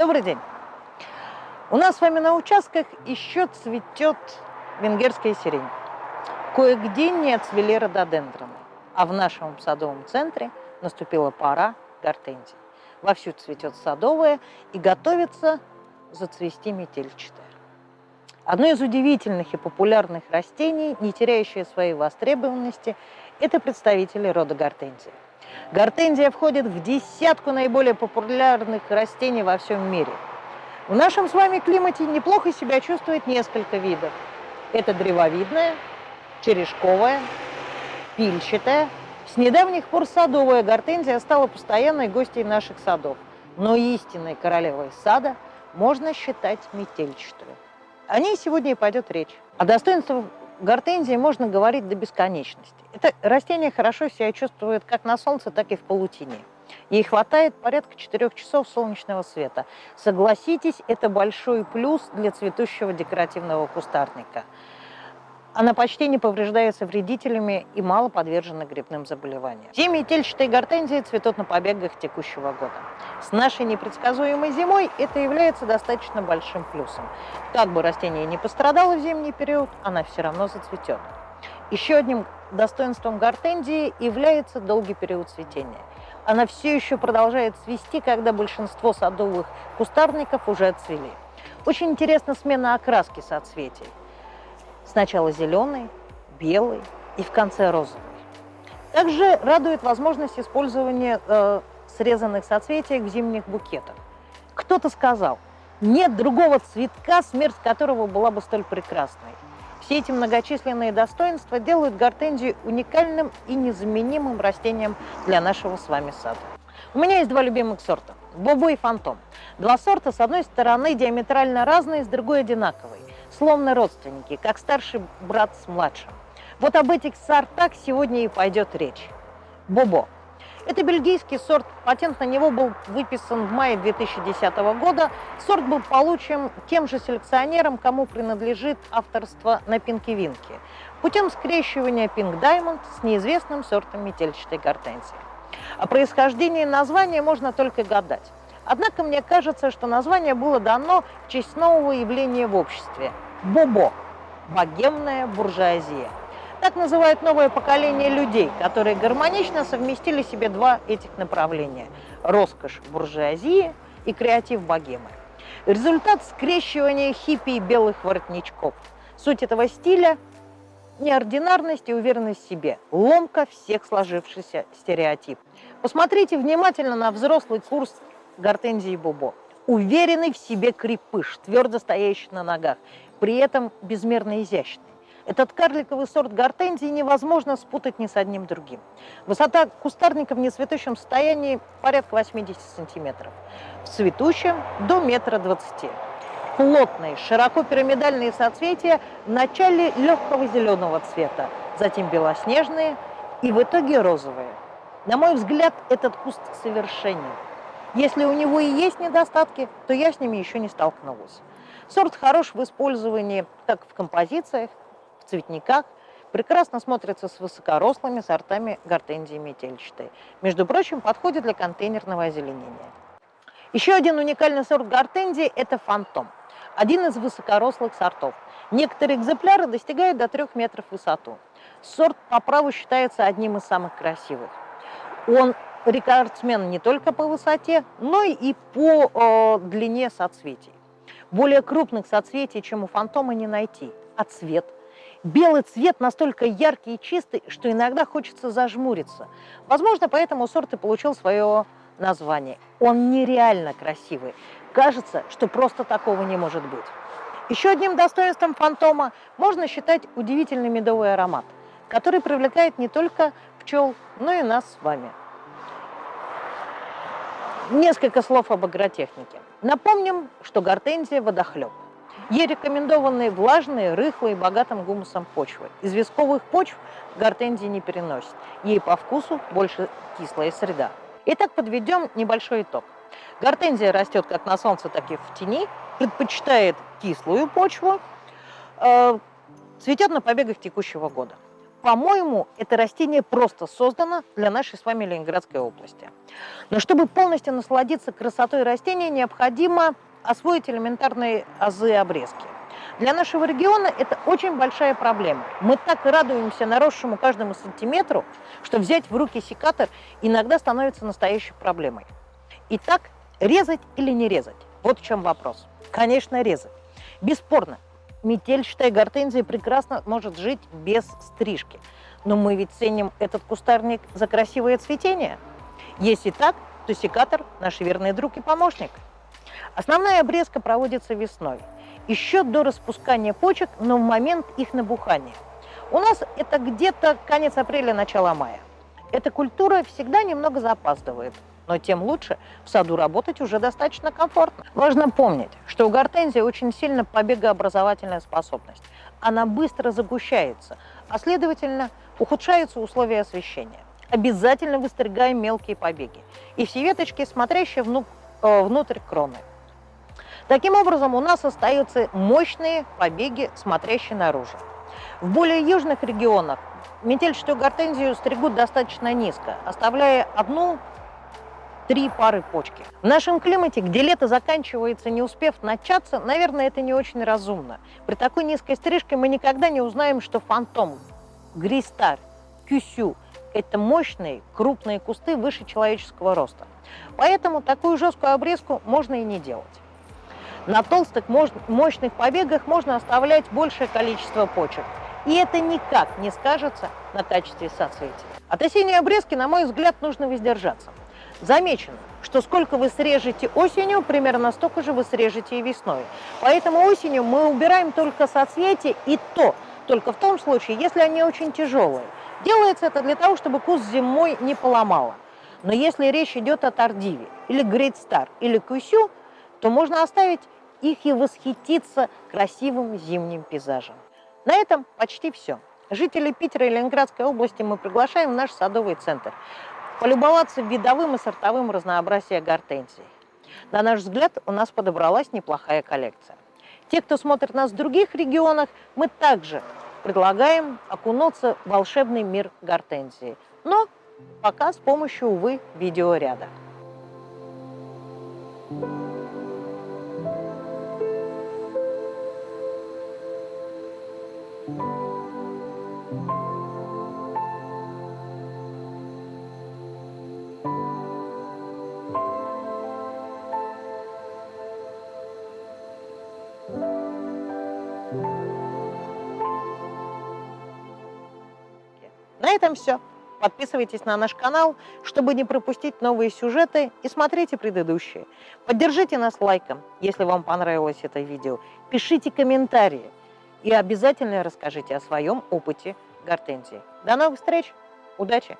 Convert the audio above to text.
Добрый день! У нас с вами на участках еще цветет венгерская сирень. Кое-где не отцвели рододендроны, а в нашем садовом центре наступила пора гортензий. Вовсю цветет садовая и готовится зацвести метельчатая. Одно из удивительных и популярных растений, не теряющее своей востребованности, это представители рода гортензии. Гортензия входит в десятку наиболее популярных растений во всем мире. В нашем с вами климате неплохо себя чувствует несколько видов. Это древовидная, черешковая, пильчатая. С недавних пор садовая гортензия стала постоянной гостьей наших садов. Но истинной королевой сада можно считать метельчатую. О ней сегодня и пойдет речь. О достоинствах гортензии можно говорить до бесконечности. Это растение хорошо себя чувствует как на солнце, так и в полутени. Ей хватает порядка 4 часов солнечного света. Согласитесь, это большой плюс для цветущего декоративного кустарника. Она почти не повреждается вредителями и мало подвержена грибным заболеваниям. Все метельчатые гортензии цветут на побегах текущего года. С нашей непредсказуемой зимой это является достаточно большим плюсом. Как бы растение не пострадало в зимний период, она все равно зацветет. Еще одним достоинством гортензии является долгий период цветения. Она все еще продолжает цвести, когда большинство садовых кустарников уже отцвели. Очень интересна смена окраски соцветий. Сначала зеленый, белый и в конце розовый. Также радует возможность использования э, срезанных соцветий в зимних букетах. Кто-то сказал, нет другого цветка, смерть которого была бы столь прекрасной. Все эти многочисленные достоинства делают гортензию уникальным и незаменимым растением для нашего с вами сада. У меня есть два любимых сорта – Бобо и Фантом. Два сорта, с одной стороны, диаметрально разные, с другой одинаковые словно родственники, как старший брат с младшим. Вот об этих сортах сегодня и пойдет речь. Бобо. Это бельгийский сорт, патент на него был выписан в мае 2010 года. Сорт был получен тем же селекционером, кому принадлежит авторство на Пинки Винки, путем скрещивания Pink Diamond с неизвестным сортом метельчатой гортензии. О происхождении названия можно только гадать. Однако мне кажется, что название было дано в честь нового явления в обществе – бобо – богемная буржуазия. Так называют новое поколение людей, которые гармонично совместили себе два этих направления – роскошь буржуазии и креатив богемы. Результат скрещивания хиппи и белых воротничков. Суть этого стиля – неординарность и уверенность в себе, ломка всех сложившихся стереотипов. Посмотрите внимательно на взрослый курс гортензии бобо. Уверенный в себе крепыш, твердо стоящий на ногах, при этом безмерно изящный. Этот карликовый сорт гортензии невозможно спутать ни с одним другим. Высота кустарника в нецветущем состоянии порядка 80 сантиметров, в цветущем до метра двадцати. Плотные, широко пирамидальные соцветия в начале легкого зеленого цвета, затем белоснежные и в итоге розовые. На мой взгляд, этот куст совершенен. Если у него и есть недостатки, то я с ними еще не столкнулась. Сорт хорош в использовании как в композициях, в цветниках, прекрасно смотрится с высокорослыми сортами гортензии метельчатой. Между прочим, подходит для контейнерного озеленения. Еще один уникальный сорт гортензии – это фантом. Один из высокорослых сортов. Некоторые экземпляры достигают до 3 метров в высоту. Сорт по праву считается одним из самых красивых. Он рекордсмен не только по высоте, но и по э, длине соцветий. Более крупных соцветий, чем у фантома, не найти. А цвет? Белый цвет настолько яркий и чистый, что иногда хочется зажмуриться. Возможно, поэтому сорт и получил свое название. Он нереально красивый. Кажется, что просто такого не может быть. Еще одним достоинством фантома можно считать удивительный медовый аромат, который привлекает не только пчел, но и нас с вами. Несколько слов об агротехнике. Напомним, что гортензия – водохлеб. Ей рекомендованы влажные, рыхлые, богатым гумусом почвы. Известковых почв гортензии не переносит. Ей по вкусу больше кислая среда. Итак, подведем небольшой итог. Гортензия растет как на солнце, так и в тени, предпочитает кислую почву, э, цветет на побегах текущего года. По-моему, это растение просто создано для нашей с вами Ленинградской области. Но чтобы полностью насладиться красотой растения, необходимо освоить элементарные азы обрезки. Для нашего региона это очень большая проблема. Мы так радуемся наросшему каждому сантиметру, что взять в руки секатор иногда становится настоящей проблемой. Итак, резать или не резать? Вот в чем вопрос. Конечно, резать. Бесспорно, метельчатая гортензия прекрасно может жить без стрижки. Но мы ведь ценим этот кустарник за красивое цветение. Если так, то секатор – наш верный друг и помощник. Основная обрезка проводится весной, еще до распускания почек, но в момент их набухания. У нас это где-то конец апреля, начало мая. Эта культура всегда немного запаздывает, но тем лучше в саду работать уже достаточно комфортно. Важно помнить, что у гортензии очень сильно побегообразовательная способность. Она быстро загущается, а следовательно ухудшаются условия освещения. Обязательно выстригаем мелкие побеги и все веточки, смотрящие э, внутрь кроны. Таким образом, у нас остаются мощные побеги, смотрящие наружу. В более южных регионах метельчатую гортензию стригут достаточно низко, оставляя одну три пары почки. В нашем климате, где лето заканчивается, не успев начаться, наверное, это не очень разумно. При такой низкой стрижке мы никогда не узнаем, что фантом, гристар, кюсю – это мощные, крупные кусты выше человеческого роста. Поэтому такую жесткую обрезку можно и не делать. На толстых мощных побегах можно оставлять большее количество почек. И это никак не скажется на качестве соцветия. От осенней обрезки, на мой взгляд, нужно воздержаться. Замечено, что сколько вы срежете осенью, примерно столько же вы срежете и весной. Поэтому осенью мы убираем только соцветия и то, только в том случае, если они очень тяжелые. Делается это для того, чтобы куст зимой не поломало. Но если речь идет о Тардиве, или Great Star, или Кусю, то можно оставить их и восхититься красивым зимним пейзажем. На этом почти все. Жителей Питера и Ленинградской области мы приглашаем в наш садовый центр полюбоваться видовым и сортовым разнообразием гортензий. На наш взгляд, у нас подобралась неплохая коллекция. Те, кто смотрит нас в других регионах, мы также предлагаем окунуться в волшебный мир гортензии. Но пока с помощью, увы, видеоряда. Thank you. Этом все. Подписывайтесь на наш канал, чтобы не пропустить новые сюжеты и смотрите предыдущие. Поддержите нас лайком, если вам понравилось это видео. Пишите комментарии и обязательно расскажите о своем опыте гортензии. До новых встреч! Удачи!